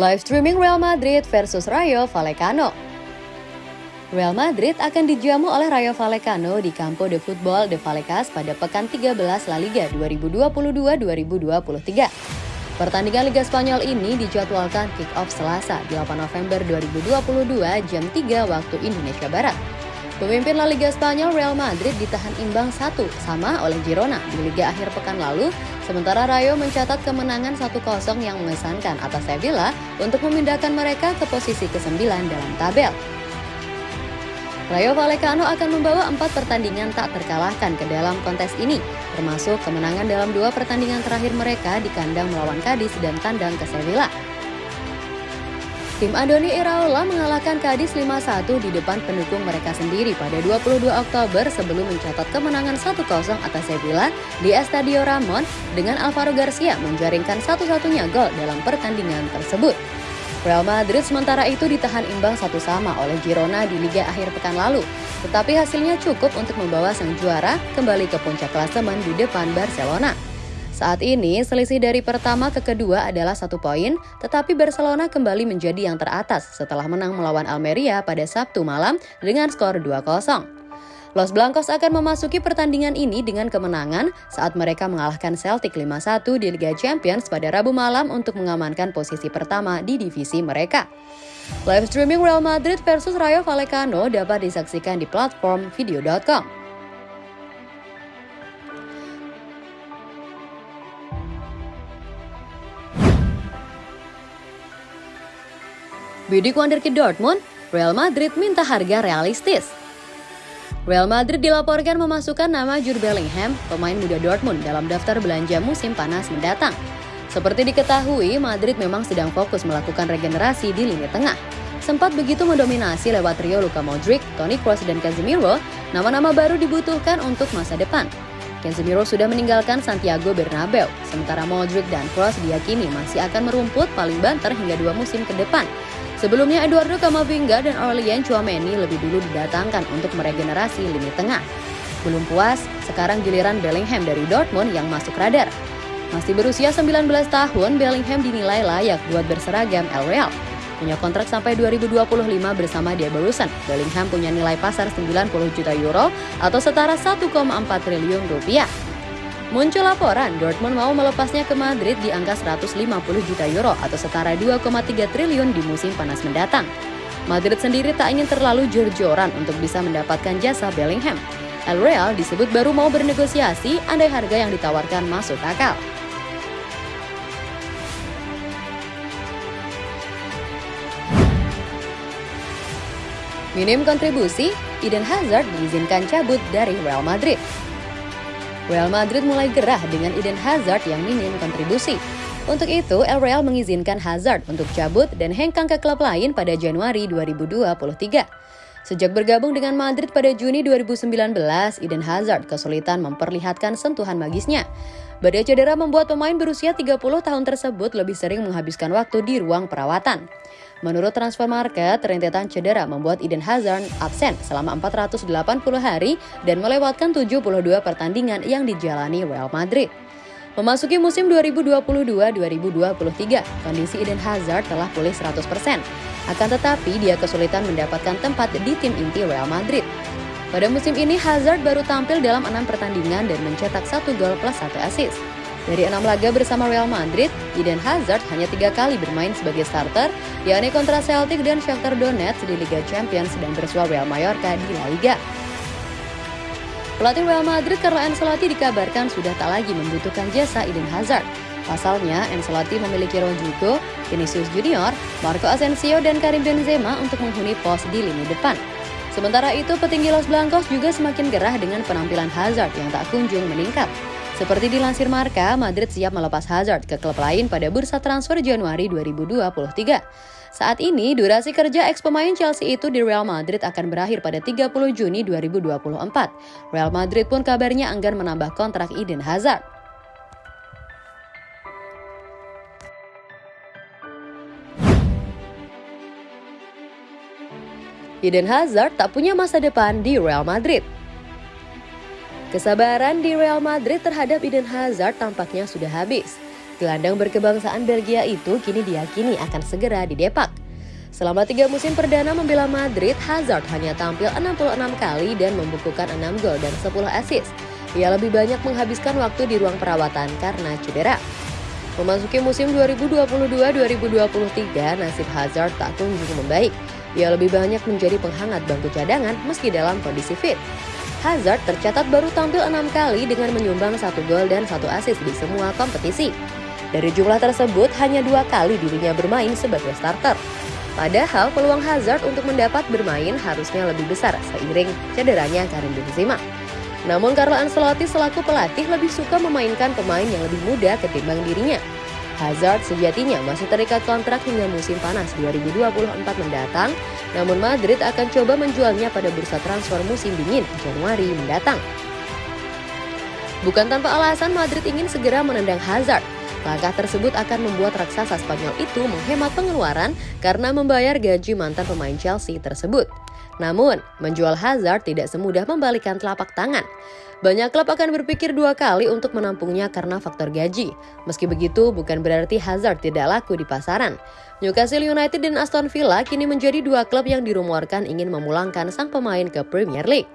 Live streaming Real Madrid versus Rayo Vallecano. Real Madrid akan dijamu oleh Rayo Vallecano di Campo de Football de Vallecas pada pekan 13 La Liga 2022-2023. Pertandingan Liga Spanyol ini dijadwalkan kick-off Selasa 8 November 2022 jam 3 waktu Indonesia Barat. Pemimpin La Liga Spanyol Real Madrid ditahan imbang satu sama oleh Girona di Liga akhir pekan lalu, sementara Rayo mencatat kemenangan 1-0 yang mengesankan atas Sevilla untuk memindahkan mereka ke posisi ke-9 dalam tabel. Rayo Vallecano akan membawa empat pertandingan tak terkalahkan ke dalam kontes ini, termasuk kemenangan dalam dua pertandingan terakhir mereka di kandang melawan Cadiz dan tandang ke Sevilla. Tim Andoni Iraola mengalahkan Cadiz 5-1 di depan pendukung mereka sendiri pada 22 Oktober sebelum mencatat kemenangan 1-0 atas Sevilla di Estadio Ramon dengan Alvaro Garcia menjaringkan satu-satunya gol dalam pertandingan tersebut. Real Madrid sementara itu ditahan imbang satu sama oleh Girona di Liga akhir pekan lalu, tetapi hasilnya cukup untuk membawa sang juara kembali ke puncak klasemen di depan Barcelona. Saat ini, selisih dari pertama ke kedua adalah satu poin, tetapi Barcelona kembali menjadi yang teratas setelah menang melawan Almeria pada Sabtu malam dengan skor 2-0. Los Blancos akan memasuki pertandingan ini dengan kemenangan saat mereka mengalahkan Celtic 5-1 di Liga Champions pada Rabu malam untuk mengamankan posisi pertama di divisi mereka. Live streaming Real Madrid versus Rayo Vallecano dapat disaksikan di platform video.com. Bidik ke Dortmund, Real Madrid minta harga realistis. Real Madrid dilaporkan memasukkan nama Jude Bellingham, pemain muda Dortmund dalam daftar belanja musim panas mendatang. Seperti diketahui, Madrid memang sedang fokus melakukan regenerasi di lini tengah. Sempat begitu mendominasi lewat trio Luka Modric, Toni Kroos, dan Casemiro, nama-nama baru dibutuhkan untuk masa depan. Casemiro sudah meninggalkan Santiago Bernabeu, sementara Modric dan Kroos diyakini masih akan merumput paling banter hingga dua musim ke depan. Sebelumnya Eduardo Camavinga dan Aurelien Chouameni lebih dulu didatangkan untuk meregenerasi lini tengah. Belum puas, sekarang giliran Bellingham dari Dortmund yang masuk radar. Masih berusia 19 tahun, Bellingham dinilai layak buat berseragam El Real. Punya kontrak sampai 2025 bersama Barusan. Bellingham punya nilai pasar 90 juta euro atau setara 1,4 triliun rupiah. Muncul laporan Dortmund mau melepasnya ke Madrid di angka 150 juta euro atau setara 2,3 triliun di musim panas mendatang. Madrid sendiri tak ingin terlalu jor-joran untuk bisa mendapatkan jasa Bellingham. El Real disebut baru mau bernegosiasi andai harga yang ditawarkan masuk akal. Minim kontribusi, Eden Hazard diizinkan cabut dari Real Madrid. Real Madrid mulai gerah dengan Eden Hazard yang minim kontribusi. Untuk itu, El Real mengizinkan Hazard untuk cabut dan hengkang ke klub lain pada Januari 2023. Sejak bergabung dengan Madrid pada Juni 2019, Eden Hazard kesulitan memperlihatkan sentuhan magisnya. Badai cedera membuat pemain berusia 30 tahun tersebut lebih sering menghabiskan waktu di ruang perawatan. Menurut transfer market, rentetan cedera membuat Eden Hazard absen selama 480 hari dan melewatkan 72 pertandingan yang dijalani Real Madrid. Memasuki musim 2022-2023, kondisi Eden Hazard telah pulih 100%. Akan tetapi, dia kesulitan mendapatkan tempat di tim inti Real Madrid. Pada musim ini, Hazard baru tampil dalam enam pertandingan dan mencetak satu gol plus satu assist. Dari enam laga bersama Real Madrid, Eden Hazard hanya tiga kali bermain sebagai starter, yakni kontra Celtic dan Shakhtar Donetsk di Liga Champions dan bersua Real Mallorca di La Liga. Pelatih Real Madrid Carlo Ancelotti dikabarkan sudah tak lagi membutuhkan jasa Eden Hazard. Pasalnya, Ancelotti memiliki Rodrigo, Vinicius Junior, Marco Asensio, dan Karim Benzema untuk menghuni pos di lini depan. Sementara itu, petinggi Los Blancos juga semakin gerah dengan penampilan Hazard yang tak kunjung meningkat. Seperti dilansir Marka, Madrid siap melepas Hazard ke klub lain pada bursa transfer Januari 2023. Saat ini, durasi kerja ex pemain Chelsea itu di Real Madrid akan berakhir pada 30 Juni 2024. Real Madrid pun kabarnya enggan menambah kontrak Eden Hazard. Eden Hazard tak punya masa depan di Real Madrid. Kesabaran di Real Madrid terhadap Eden Hazard tampaknya sudah habis. Gelandang berkebangsaan Belgia itu kini diyakini akan segera didepak. Selama tiga musim perdana membela Madrid, Hazard hanya tampil 66 kali dan membukukan 6 gol dan 10 assist. Ia lebih banyak menghabiskan waktu di ruang perawatan karena cedera. Memasuki musim 2022-2023, nasib Hazard tak kunjung membaik. Ia lebih banyak menjadi penghangat bangku cadangan meski dalam kondisi fit. Hazard tercatat baru tampil enam kali dengan menyumbang satu gol dan satu assist di semua kompetisi. Dari jumlah tersebut, hanya dua kali dirinya bermain sebagai starter. Padahal peluang Hazard untuk mendapat bermain harusnya lebih besar seiring cederanya Karim Benzema. Namun Carlo Ancelotti selaku pelatih lebih suka memainkan pemain yang lebih muda ketimbang dirinya. Hazard sejatinya masih terikat kontrak hingga musim panas 2024 mendatang, namun Madrid akan coba menjualnya pada bursa transfer musim dingin Januari mendatang. Bukan tanpa alasan Madrid ingin segera menendang Hazard. Langkah tersebut akan membuat raksasa Spanyol itu menghemat pengeluaran karena membayar gaji mantan pemain Chelsea tersebut. Namun, menjual Hazard tidak semudah membalikan telapak tangan. Banyak klub akan berpikir dua kali untuk menampungnya karena faktor gaji. Meski begitu, bukan berarti Hazard tidak laku di pasaran. Newcastle United dan Aston Villa kini menjadi dua klub yang dirumorkan ingin memulangkan sang pemain ke Premier League.